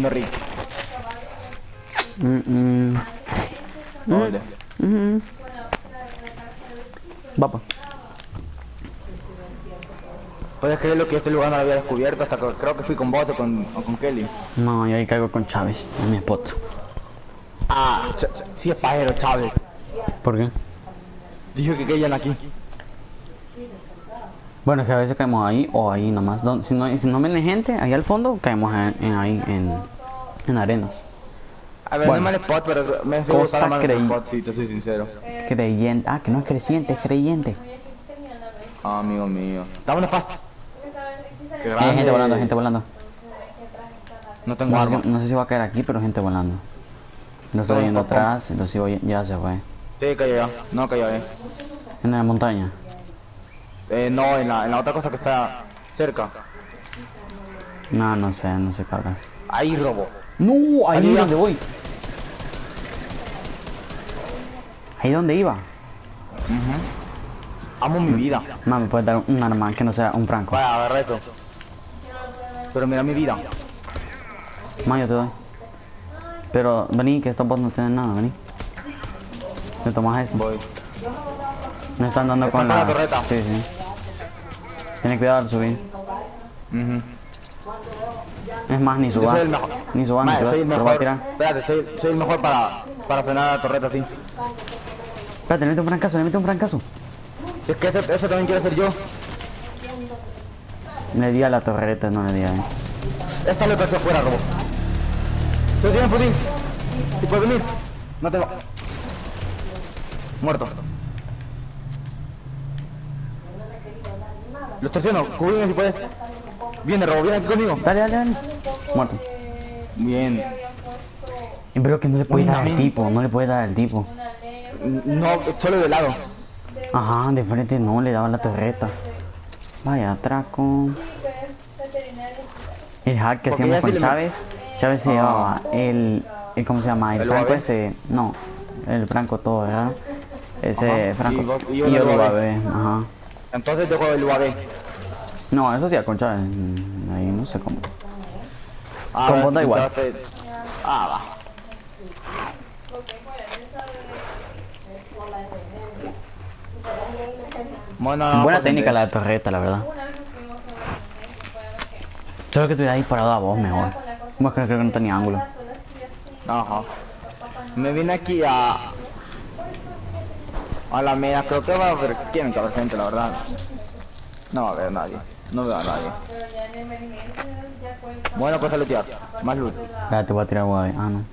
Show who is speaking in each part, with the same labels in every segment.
Speaker 1: ¿Dónde Rick?
Speaker 2: Mm, mm. Mm. Va, pues.
Speaker 1: Puedes creerlo que este lugar no lo había descubierto hasta que creo que fui con vos o con, o con Kelly.
Speaker 2: No, yo ahí caigo con Chávez, en mi spot.
Speaker 1: Ah, sí es pajero, Chávez.
Speaker 2: ¿Por qué?
Speaker 1: Dijo que querían aquí.
Speaker 2: Bueno, es que a veces caemos ahí o ahí nomás. Si no, si no viene gente, ahí al fondo caemos en, en ahí, en, en arenas.
Speaker 1: A ver,
Speaker 2: Bueno.
Speaker 1: no mal spot, pero me gustar más el spot, si te soy sincero.
Speaker 2: Creyente. Ah, que no es creciente, es creyente.
Speaker 1: Ah, amigo mío. Dame una paz. Qué
Speaker 2: Hay gente volando, gente volando.
Speaker 1: No tengo
Speaker 2: No sé, si, no sé si va a caer aquí, pero gente volando. Lo estoy viendo atrás, lo sigo, ya se fue.
Speaker 1: Sí, cayó ya. No cayó eh.
Speaker 2: En la montaña.
Speaker 1: Eh, no, en la, en la otra cosa que está cerca.
Speaker 2: No, no sé, no sé cabras.
Speaker 1: Ahí robo.
Speaker 2: No, ahí es donde voy. Ahí donde iba.
Speaker 1: Amo mi vida.
Speaker 2: Mami, puedes dar un arma que no sea un franco.
Speaker 1: Vaya, agarra esto. Pero mira mi vida.
Speaker 2: Ma, yo te doy. Pero vení, que estos bots no tienen nada, vení. Te tomas esto.
Speaker 1: Voy.
Speaker 2: Me están dando con
Speaker 1: la
Speaker 2: las...
Speaker 1: torreta.
Speaker 2: Sí, sí. Tienes cuidado al subir. Es más, ni
Speaker 1: mejor.
Speaker 2: Ni subas, ni
Speaker 1: Mae,
Speaker 2: subas.
Speaker 1: soy el
Speaker 2: a
Speaker 1: mejor. Espérate, soy, soy el mejor para, para frenar la torreta así.
Speaker 2: Espérate, le meto un francazo, le meto un francazo.
Speaker 1: Si es que eso, eso también quiero hacer yo.
Speaker 2: Le di a la torreta, no le di a él.
Speaker 1: Esta lo hacia afuera, robo. ¿Tú tienes putín? ¿Si puedes venir? No tengo. Muerto. Lo estaciono, cubrime si puedes. Viene, robo, viene aquí conmigo.
Speaker 2: Dale, dale, dale. Muerto.
Speaker 1: Bien.
Speaker 2: Pero que no le puede dar al tipo, no le puede dar al tipo.
Speaker 1: No, solo de lado.
Speaker 2: Ajá, de frente no, le daba la torreta. Vaya, atraco. El hack que hacíamos con Chávez. Chávez se
Speaker 1: Ah.
Speaker 2: llevaba el, el. ¿Cómo se llama? El,
Speaker 1: ¿El
Speaker 2: franco ese. No, el franco todo, ¿verdad? Ese franco.
Speaker 1: y yo
Speaker 2: lo ajá.
Speaker 1: Entonces dejo el UAV.
Speaker 2: No, eso sí, con Chávez. mm, Ahí no sé cómo.
Speaker 1: Ah,
Speaker 2: Con igual.
Speaker 1: Ah, va. Bueno,
Speaker 2: Buena
Speaker 1: pues,
Speaker 2: técnica la de torreta, la verdad. Solo que te hubiera disparado a vos mejor. Bueno, creo, creo que no tenía ángulo.
Speaker 1: Ajá. Me vine aquí a... A la mera, creo que va a haber... Tienen que haber gente, la verdad. No va a haber nadie. No veo a nadie. Bueno, pues a lootear. Más loot.
Speaker 2: Espérate, voy a tirar UAV. Ah, no.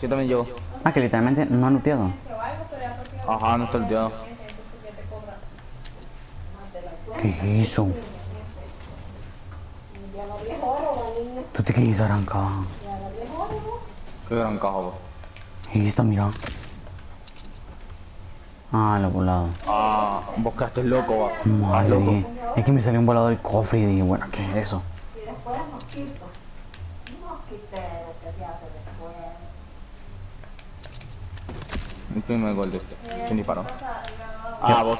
Speaker 1: Yo también llevo.
Speaker 2: Ah, que literalmente no han looteado.
Speaker 1: Ajá, no está looteado.
Speaker 2: ¿Qué hizo? ¿Tú te quedas arrancado?
Speaker 1: Qué gran caja,
Speaker 2: está, mira. Ah, lo volado.
Speaker 1: Ah, vos quedaste loco, va.
Speaker 2: Madre,
Speaker 1: loco.
Speaker 2: es que me salió un volador del cofre y dije, bueno, ¿qué es eso?
Speaker 1: El primer gol de este. ¿Quién disparó? Ah, vos.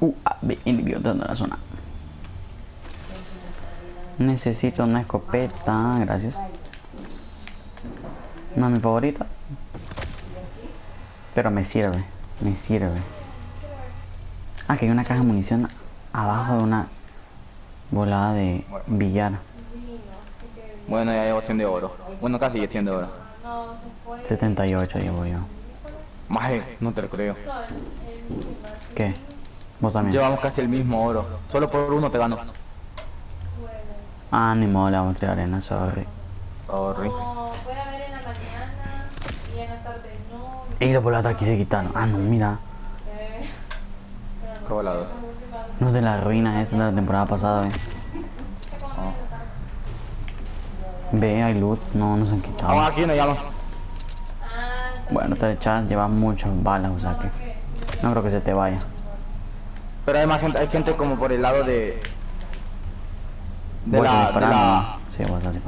Speaker 2: Uh, ah, ve, individuo de la zona. Necesito una escopeta, gracias. No mi favorita. Pero me sirve, me sirve. Ah, que hay una caja de munición abajo de una volada de billar.
Speaker 1: Bueno, ya llevo 100 de oro. Bueno, casi ya 100 de oro.
Speaker 2: 78 llevo yo.
Speaker 1: Maje, no te lo creo.
Speaker 2: ¿Qué? ¿Vos también?
Speaker 1: Llevamos casi el mismo oro. Solo por uno te gano.
Speaker 2: Ah, ni modo, le vamos a tirar arena, sorry.
Speaker 1: Sorry.
Speaker 3: La no.
Speaker 2: Los volados aquí se quitaron. Ah, no, mira.
Speaker 1: Qué volados.
Speaker 2: Los de la ruina esta de la temporada pasada, ve. Ve, hay loot. No, no se han
Speaker 1: Vamos
Speaker 2: quitado.
Speaker 1: aquí, nos llaman.
Speaker 2: Bueno, te echas, llevas muchas balas, o sea que... No creo que se te vaya.
Speaker 1: Pero hay más gente, hay gente como por el lado de... De
Speaker 2: Voy
Speaker 1: la, de la...
Speaker 2: ¿no? Sí.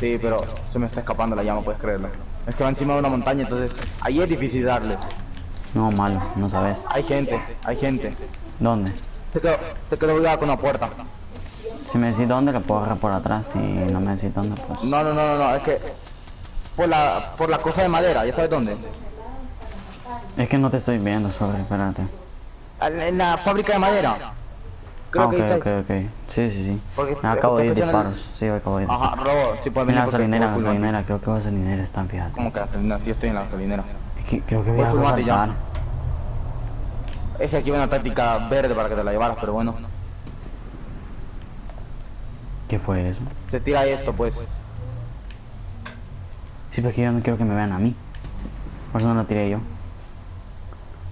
Speaker 1: Sí, pero se me está escapando la llama, puedes creerlo. Es que va encima de una montaña, entonces ahí es difícil darle.
Speaker 2: No, malo, no sabes.
Speaker 1: Hay gente, hay gente.
Speaker 2: ¿Dónde?
Speaker 1: Te quedo, te quedo cuidado con la puerta.
Speaker 2: Si me decís dónde, lo puedo agarrar por atrás. Si no me decís dónde, pues.
Speaker 1: No, no, no, no, no, es que... Por la, por la cosa de madera, ¿ya sabes dónde?
Speaker 2: Es que no te estoy viendo, sorry, espérate.
Speaker 1: En la fábrica de madera. Creo
Speaker 2: Ah, ok,
Speaker 1: que está
Speaker 2: ok, ok. Sí, sí, sí.
Speaker 1: Porque-
Speaker 2: Me acabo de ir
Speaker 1: el-
Speaker 2: disparos. Sí, acabo de ir.
Speaker 1: Ajá, robo, sí puedes venir
Speaker 2: Mira la gasolinera, gasolinera. Creo que la gasolinera están, fíjate.
Speaker 1: ¿Cómo que gasolinera? Sí, estoy en la gasolinera.
Speaker 2: Es que creo que voy a saltar.
Speaker 1: Es que aquí hay una táctica verde para que te la llevaras, pero bueno.
Speaker 2: ¿Qué fue eso?
Speaker 1: Te tira esto, pues.
Speaker 2: Sí, pero es que yo no quiero que me vean a mí. Por eso no la tiré yo.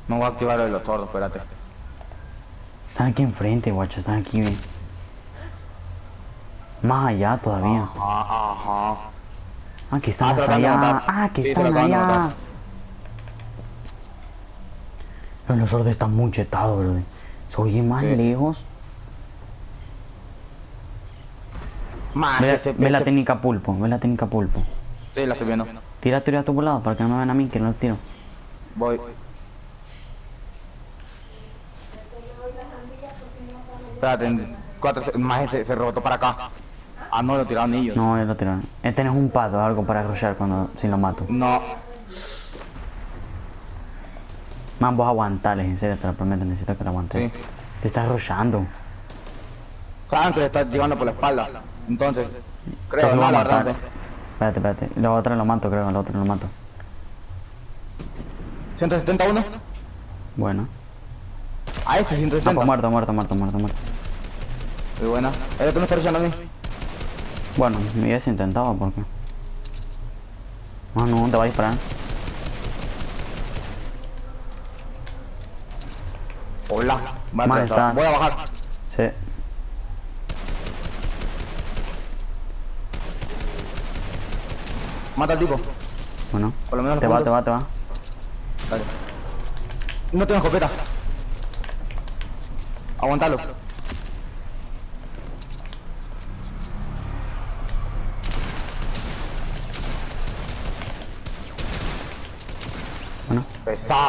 Speaker 1: No voy a activar los tordos, espérate.
Speaker 2: Están aquí enfrente, guacho. Están aquí, ve. Más allá todavía.
Speaker 1: Ajá, ajá.
Speaker 2: Aquí están
Speaker 1: Ah,
Speaker 2: hasta allá.
Speaker 1: matar.
Speaker 2: Ah, aquí
Speaker 1: Sí,
Speaker 2: están allá. los sordos están muy chetados, bro. Se oye más
Speaker 1: Sí.
Speaker 2: lejos.
Speaker 1: Más,
Speaker 2: Ve,
Speaker 1: ese-
Speaker 2: ve la técnica pulpo, ve la técnica pulpo.
Speaker 1: Sí, la estoy viendo.
Speaker 2: Tira, tira a tu lado para que no me vean a mí, que no tiro.
Speaker 1: Voy. Espérate, cuatro, más se, se rebotó para acá. Ah, no, lo tiraron ellos.
Speaker 2: No, lo tiraron. Eh, tenés un pad o algo para rushar cuando si lo mato.
Speaker 1: No.
Speaker 2: Man, vos aguantales, en serio, te lo prometo, necesito que lo aguantes.
Speaker 1: Sí.
Speaker 2: Te estás rushando.
Speaker 1: Que le está llegando por la espalda. Entonces, creo,
Speaker 2: lo
Speaker 1: no, la verdad.
Speaker 2: Espérate, espérate. La otra lo mato, creo, la otra lo mato.
Speaker 1: 171.
Speaker 2: Bueno.
Speaker 1: A este
Speaker 2: Ah,
Speaker 1: 170.
Speaker 2: pues muerto, muerto, muerto, muerto, muerto.
Speaker 1: Muy buena. El otro me está echando a mí.
Speaker 2: Bueno, me hubiese intentado porque. Ah, no, te va a disparar.
Speaker 1: Hola. Vale,
Speaker 2: estás-
Speaker 1: Voy a bajar.
Speaker 2: Sí.
Speaker 1: Mata al tipo.
Speaker 2: Bueno.
Speaker 1: Por lo menos
Speaker 2: Te va, te va, te va.
Speaker 1: Dale. No tengo escopeta. Aguantalo.
Speaker 2: Bueno.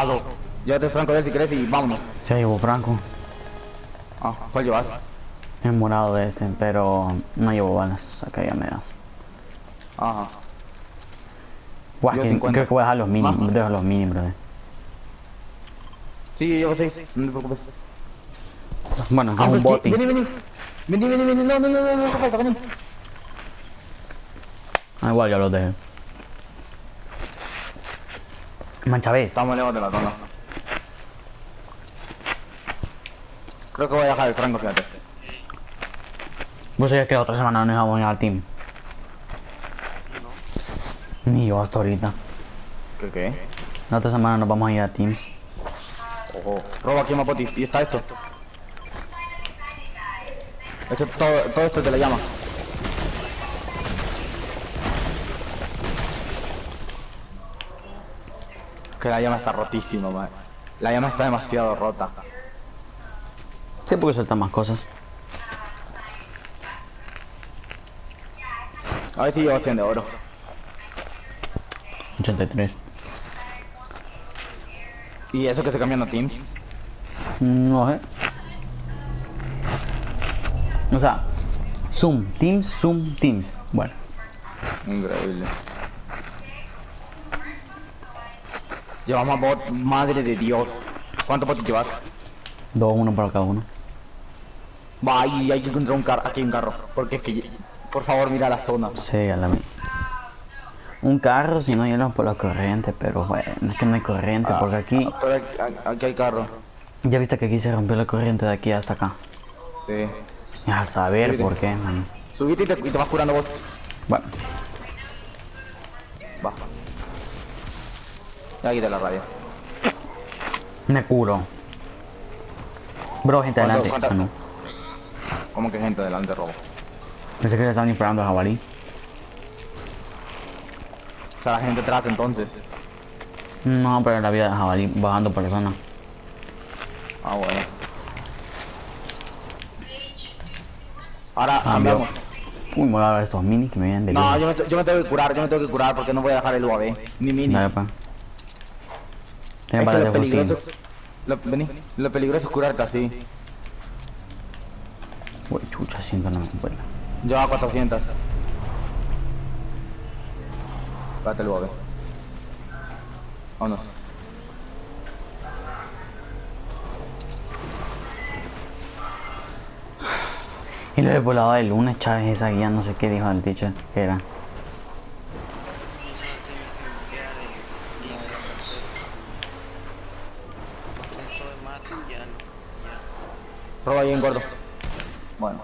Speaker 1: Pesado. Llévate el franco de él si querés y vámonos.
Speaker 2: Se llevó Franco.
Speaker 1: Ah, ¿cuál llevas?
Speaker 2: Es morado de este, pero no llevo balas. Acá ya me das.
Speaker 1: Ajá.
Speaker 2: Guau,
Speaker 1: Yo
Speaker 2: que-
Speaker 1: 50.
Speaker 2: creo que voy a dejar los mini,
Speaker 1: Más.
Speaker 2: dejo los mini, brother.
Speaker 1: Sí, yo llevo seis. No te preocupes.
Speaker 2: Bueno, es
Speaker 1: Ah,
Speaker 2: un
Speaker 1: pues,
Speaker 2: boti.
Speaker 1: Vení, vení. Vení, vení, vení. No, no, no, no, no, no, falta, vení.
Speaker 2: Ah, igual ya los dejé. Mancha B.
Speaker 1: Estamos lejos de la zona. Creo que voy a dejar el franco, fíjate.
Speaker 2: Vos sabías que la otra semana no íbamos a ir al team. Ni yo hasta ahorita.
Speaker 1: ¿Qué qué?
Speaker 2: La otra semana nos vamos a ir a Teams.
Speaker 1: Ojo. Roba aquí, Mapoti. Y está esto. Esto, todo, todo esto te la llama. Que la llama está rotísima, man. La llama está demasiado rota.
Speaker 2: Sí, porque sueltan más cosas.
Speaker 1: A ver si llevo 100 de oro.
Speaker 2: 83.
Speaker 1: Y eso que se cambian a Teams.
Speaker 2: No sé. O sea, Zoom, Teams, Zoom, Teams. Bueno,
Speaker 1: Increíble. Llevamos bot, madre de Dios. ¿Cuántos bots llevas?
Speaker 2: dos, uno para cada uno.
Speaker 1: Va, y hay que encontrar un carro, aquí hay un carro. Porque es que, por favor, mira la zona.
Speaker 2: Sí, a la mi- Un carro, si no llegan por la corriente, pero bueno, es que no hay corriente, porque aquí,
Speaker 1: Pero aquí, aquí hay carro.
Speaker 2: ya viste que aquí se rompió la corriente de aquí hasta acá.
Speaker 1: Sí.
Speaker 2: A saber por qué, man.
Speaker 1: Subite y te, y te vas curando vos.
Speaker 2: Bueno,
Speaker 1: Va. Ya quité la radio.
Speaker 2: me curo. Bro, gente
Speaker 1: ¿Cuánto-
Speaker 2: adelante. Ah, no.
Speaker 1: ¿Cómo que gente delante robo?
Speaker 2: Pensé que le estaban disparando a jabalí.
Speaker 1: O sea, la gente atrás entonces.
Speaker 2: No, pero la vida de jabalí bajando personas.
Speaker 1: Ah, bueno. Ahora cambiamos.
Speaker 2: Uy, me voy a ver estos mini que me vienen de
Speaker 1: No, me, yo me tengo que curar, yo me tengo que curar porque no voy a dejar el UAV. Ni mini.
Speaker 2: Dale, pa.
Speaker 1: Que
Speaker 2: balas
Speaker 1: lo peligroso, lo, vení, lo peligroso es curarte así.
Speaker 2: Uy, chucha, siento no me vuela.
Speaker 1: Yo a 400. Espérate el bobe. Vámonos.
Speaker 2: Y lo del volado de lunes, Chávez, esa guía, no sé qué dijo el teacher, que era.
Speaker 4: No sé, tiene que enviar y no hay carpeta. Esto de mate ya no. Ya.
Speaker 1: Roba ahí en gordo. Bueno.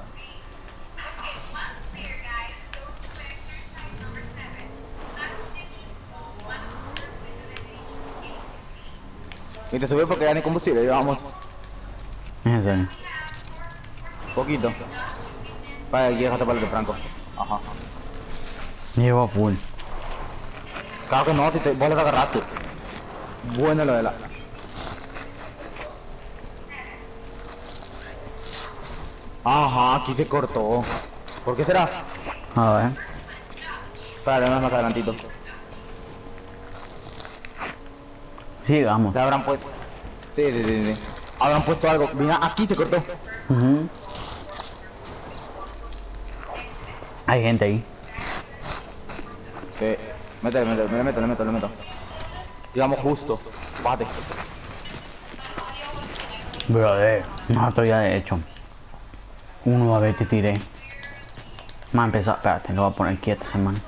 Speaker 1: Y te subió porque ya combustible, llevamos
Speaker 2: Es en serio.
Speaker 1: poquito. Vaya, aquí déjate para el de Franco. Ajá.
Speaker 2: Llevo full.
Speaker 1: Claro que no, si te, vos le agarraste. Bueno lo de la... Ajá, aquí se cortó. ¿Por qué será?
Speaker 2: A ver.
Speaker 1: Espérate, más adelantito.
Speaker 2: Sigamos.
Speaker 1: Le habrán puesto... Sí, sí, sí, sí. Habrán puesto algo. Mira, aquí se cortó.
Speaker 2: Hay gente ahí.
Speaker 1: Sí. Métele, métele, le meto, le meto, le meto. Digamos justo. Bate.
Speaker 2: Brother, no estoy ya de hecho. Uno a ver te tiré. Me ha empezado. Espérate, lo voy a poner quieto ese man.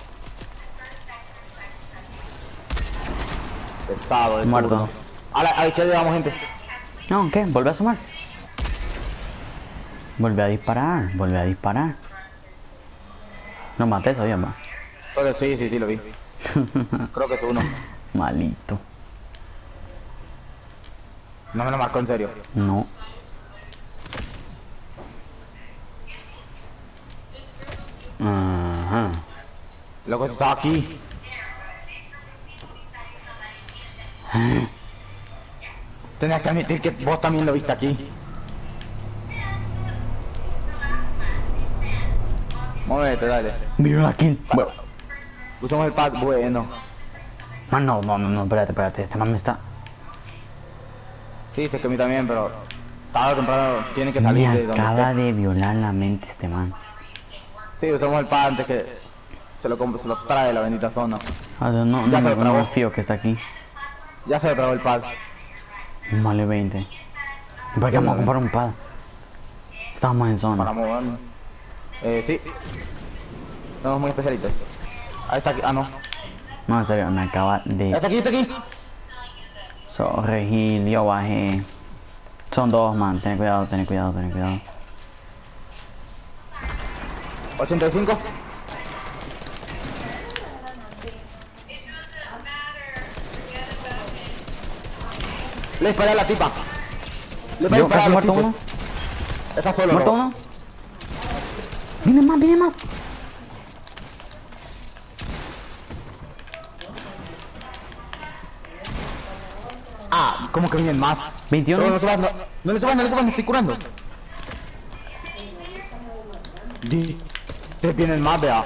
Speaker 2: Muerto.
Speaker 1: A la, a la izquierda llevamos gente.
Speaker 2: No, ¿qué? Vuelve a sumar. Vuelve a disparar, vuelve a disparar. No maté todavía más.
Speaker 1: Solo- Sí, sí, sí, lo vi. Creo que es uno.
Speaker 2: Malito.
Speaker 1: No me lo marcó en serio.
Speaker 2: No. Ajá.
Speaker 1: Loco, estaba aquí. Tenías que admitir que vos también lo viste aquí. Muévete, dale.
Speaker 2: Aquí. Bueno.
Speaker 1: Usamos el pad, bueno.
Speaker 2: Man, no, no, no, no, espérate, espérate. Este man me está.
Speaker 1: Sí, sé que a mí también, pero tarde o temprano tiene que
Speaker 2: Me
Speaker 1: salir de donde
Speaker 2: acaba
Speaker 1: esté.
Speaker 2: de violar la mente este man.
Speaker 1: Sí, usamos el pad antes que se lo, se lo trae la bendita zona.
Speaker 2: Ah, no, no,
Speaker 1: Ya
Speaker 2: que está aquí.
Speaker 1: Ya se lo tragó el pad.
Speaker 2: Vale 20. ¿Y para qué vamos a comprar un pad? Estamos en
Speaker 1: Para
Speaker 2: zona.
Speaker 1: movernos. Eh, sí. Somos muy especialitos. Ahí está aquí. Ah, no.
Speaker 2: No, en serio, me acaba de
Speaker 1: Está aquí, está aquí.
Speaker 2: corregir. Yo bajé. Son dos, man. Ten cuidado, ten cuidado, ten cuidado.
Speaker 1: 85. Le disparé a la tipa. Le disparé a los
Speaker 2: muerto
Speaker 1: tipos.
Speaker 2: uno.
Speaker 1: Está solo.
Speaker 2: Muerto uno. Viene más, viene más.
Speaker 1: Ah, ¿cómo que vienen más?
Speaker 2: 21.
Speaker 1: No, no subas, no, no le subas, no le subas, me estoy curando. Te vienen más, vea.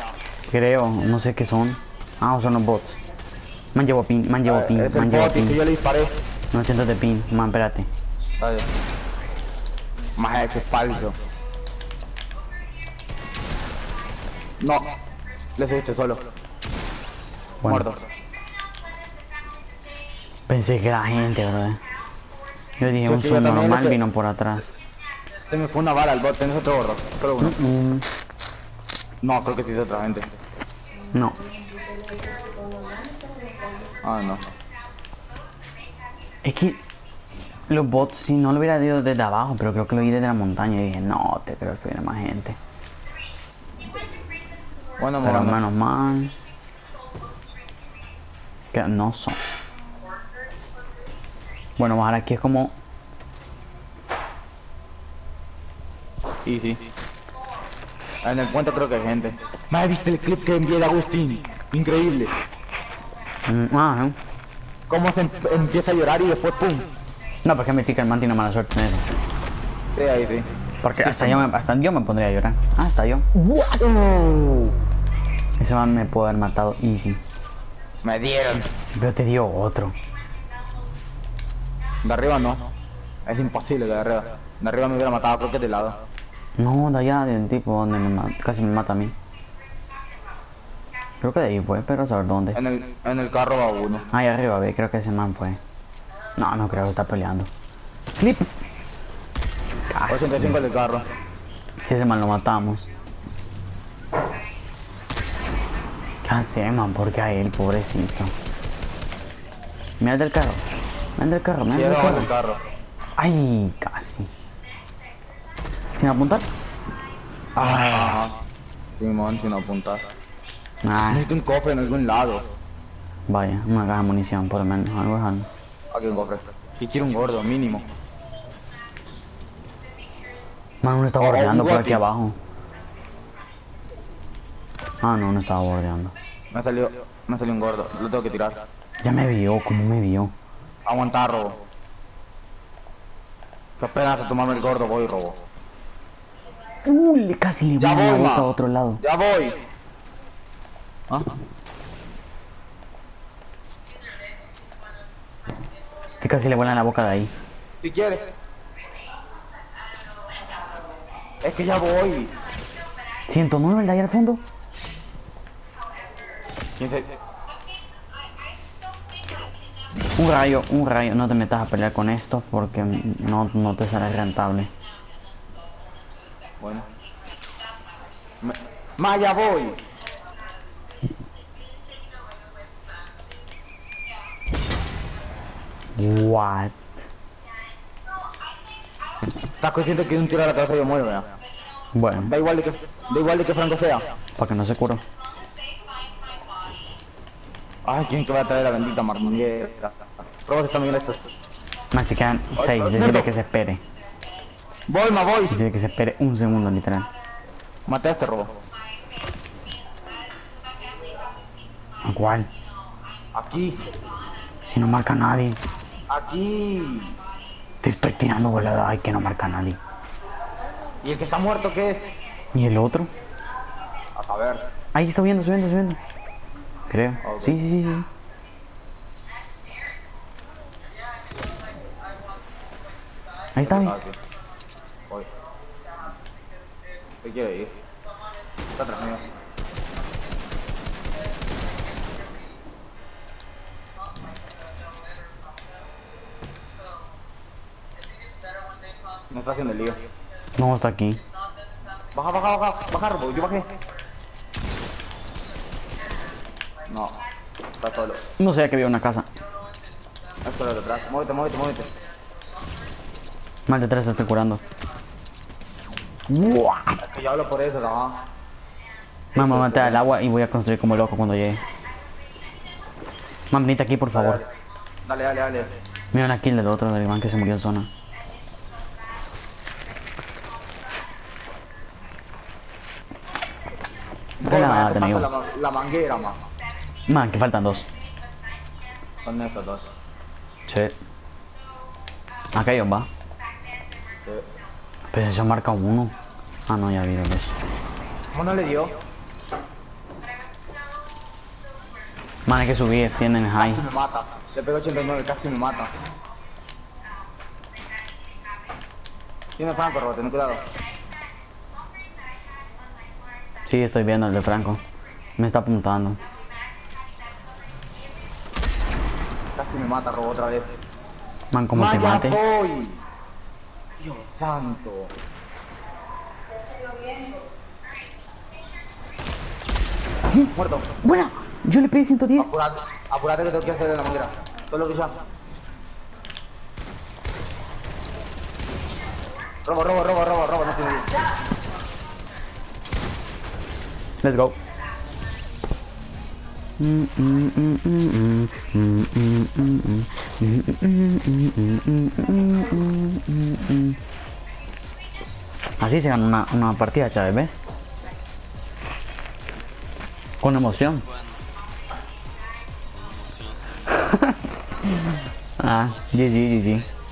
Speaker 2: Creo, no sé qué son. Ah, son los bots. Pin, man llevo pin,
Speaker 1: Eh, es el
Speaker 2: man llevo
Speaker 1: bot y que
Speaker 2: pin.
Speaker 1: yo le disparé.
Speaker 2: No siento de pin, man, espérate.
Speaker 1: Más que es falso. No, le subiste solo.
Speaker 2: Bueno,
Speaker 1: Muerto.
Speaker 2: pensé que era gente, bro. Yo dije, un
Speaker 1: también
Speaker 2: normal
Speaker 1: lo
Speaker 2: vino por atrás.
Speaker 1: Se me fue una bala al bot, tenés otro gorro. Solo uno.
Speaker 2: Mm,
Speaker 1: No, creo que sí es otra gente.
Speaker 2: no.
Speaker 1: Ah, no.
Speaker 2: Es que los bots, si no lo hubiera ido desde abajo, pero creo que lo vi desde la montaña y dije, no, te creo que viene más gente.
Speaker 1: Bueno,
Speaker 2: Pero menos mal. Que no son. Bueno, bajar aquí es como.
Speaker 1: Sí, sí. En el puente creo que hay gente. Madre, ¿viste el clip que envié de Agustín? Increíble.
Speaker 2: mm, ah, ¿no?
Speaker 1: Cómo se em- empieza a llorar y después pum.
Speaker 2: No, porque me tica el man tiene mala suerte en eso.
Speaker 1: Sí, ahí sí.
Speaker 2: Porque hasta, yo me, hasta yo me pondría a llorar. Ah, hasta yo. Ese man me pudo haber matado easy.
Speaker 1: Me dieron.
Speaker 2: Pero te dio otro.
Speaker 1: De arriba no. Es imposible de arriba. De arriba me hubiera matado, creo que de lado.
Speaker 2: No, de allá, del tipo donde me casi me mata a mí. Creo que de ahí fue, pero a saber dónde.
Speaker 1: En el, en el carro va uno.
Speaker 2: Ahí arriba, ve, creo que ese man fue. No, no creo que está peleando. Clip. Casi.
Speaker 1: 85 del carro.
Speaker 2: Si ese man lo matamos. ¿Qué hace, man? Porque a él, pobrecito. Mira el del carro. Mira el del carro, mira el del carro.
Speaker 1: carro.
Speaker 2: Ay, casi. Sin apuntar. Ah.
Speaker 1: Simón, sin apuntar.
Speaker 2: Ah,
Speaker 1: Necesito un cofre en algún lado.
Speaker 2: vaya, una caja de munición, por lo menos. Algo es algo.
Speaker 1: Aquí un cofre. Y quiero un gordo, mínimo.
Speaker 2: Man, uno está
Speaker 1: Oh,
Speaker 2: bordeando por aquí abajo. Ah, no, no estaba bordeando.
Speaker 1: Me salió, me salió un gordo. Lo tengo que tirar.
Speaker 2: Ya me vio, ¿cómo me vio?
Speaker 1: Aguantar, robo. Que apenas a tomarme el gordo, voy robo.
Speaker 2: Uh, casi le voy
Speaker 1: ma.
Speaker 2: a otro lado.
Speaker 1: Ya voy. ¿Ah?
Speaker 2: Que casi le vuelan la boca de ahí.
Speaker 1: Si quieres. Es que ya voy.
Speaker 2: 109 el de ahí al fondo.
Speaker 1: ¿Quién se-
Speaker 2: Un rayo, un rayo. No te metas a pelear con esto porque no, no te sale rentable.
Speaker 1: Bueno. Me- Ma, ya voy.
Speaker 2: What?
Speaker 1: Estás consciente que un tiro a la cabeza yo muero, vea.
Speaker 2: Bueno,
Speaker 1: Da igual de que, da igual de que Franco sea.
Speaker 2: para que no se curó.
Speaker 1: Ay, ¿quién que va a traer la bendita marmanguera? Probas están bien estos.
Speaker 2: Más se quedan
Speaker 1: Ay,
Speaker 2: 6.
Speaker 1: ay,
Speaker 2: Decirle
Speaker 1: muerto.
Speaker 2: que se espere.
Speaker 1: Voy, ma, voy.
Speaker 2: Decirle que se espere un segundo, literal.
Speaker 1: Maté a este robo.
Speaker 2: ¿A cuál?
Speaker 1: Aquí.
Speaker 2: Si no marca nadie.
Speaker 1: Aquí.
Speaker 2: Te estoy tirando volada. Ay, que no marca a nadie.
Speaker 1: ¿Y el que está muerto qué es?
Speaker 2: ¿Y el otro?
Speaker 1: A saber.
Speaker 2: Ahí está subiendo, subiendo, subiendo. Creo. Sí, sí, sí, sí. Ahí está.
Speaker 1: Voy. ¿Qué quiere ir? Está atrás mío. Me está haciendo el lío.
Speaker 2: No, está aquí.
Speaker 1: Baja, baja, baja, baja, Robo, yo bajé. No, está solo.
Speaker 2: No sé que había una casa.
Speaker 1: Es solo detrás. Muévete, muévete, muévete.
Speaker 2: Mal detrás se está curando. What?
Speaker 1: Es que yo hablo por eso, ¿no?
Speaker 2: Mamá, mate al agua y voy a construir como loco cuando llegue. Mam, venite aquí, por favor.
Speaker 1: Dale, dale, dale.
Speaker 2: Mira una kill del otro, del man que se murió en zona.
Speaker 1: Pasa
Speaker 2: amigo.
Speaker 1: la, la manguera, ma.
Speaker 2: Man, que faltan dos.
Speaker 1: Son esos dos.
Speaker 2: Sí. Acá hay va.
Speaker 1: Sí.
Speaker 2: Pero eso marca uno. Ah, no, ya vi lo que es.
Speaker 1: ¿Cómo no le dio?
Speaker 2: Man, hay que subir, tienen high.
Speaker 1: Casi me mata. Le pegó 89, casi me mata. Tiene Franco, Robo, ten cuidado.
Speaker 2: Sí, estoy viendo el de Franco. Me está apuntando.
Speaker 1: Casi me mata, Robo, otra vez.
Speaker 2: Man, como te mate.
Speaker 1: voy. Dios santo.
Speaker 2: Sí,
Speaker 1: Muerto.
Speaker 2: buena. Yo le pedí 110.
Speaker 1: Apurate, apurate que tengo que hacer en la manguera. Todo lo que ya. Robo, robo, robo, robo, robo, no tiene
Speaker 2: Let's go. Así se gana una, una partida, Chávez, ¿ves? Con emoción. Ah, GG, GG.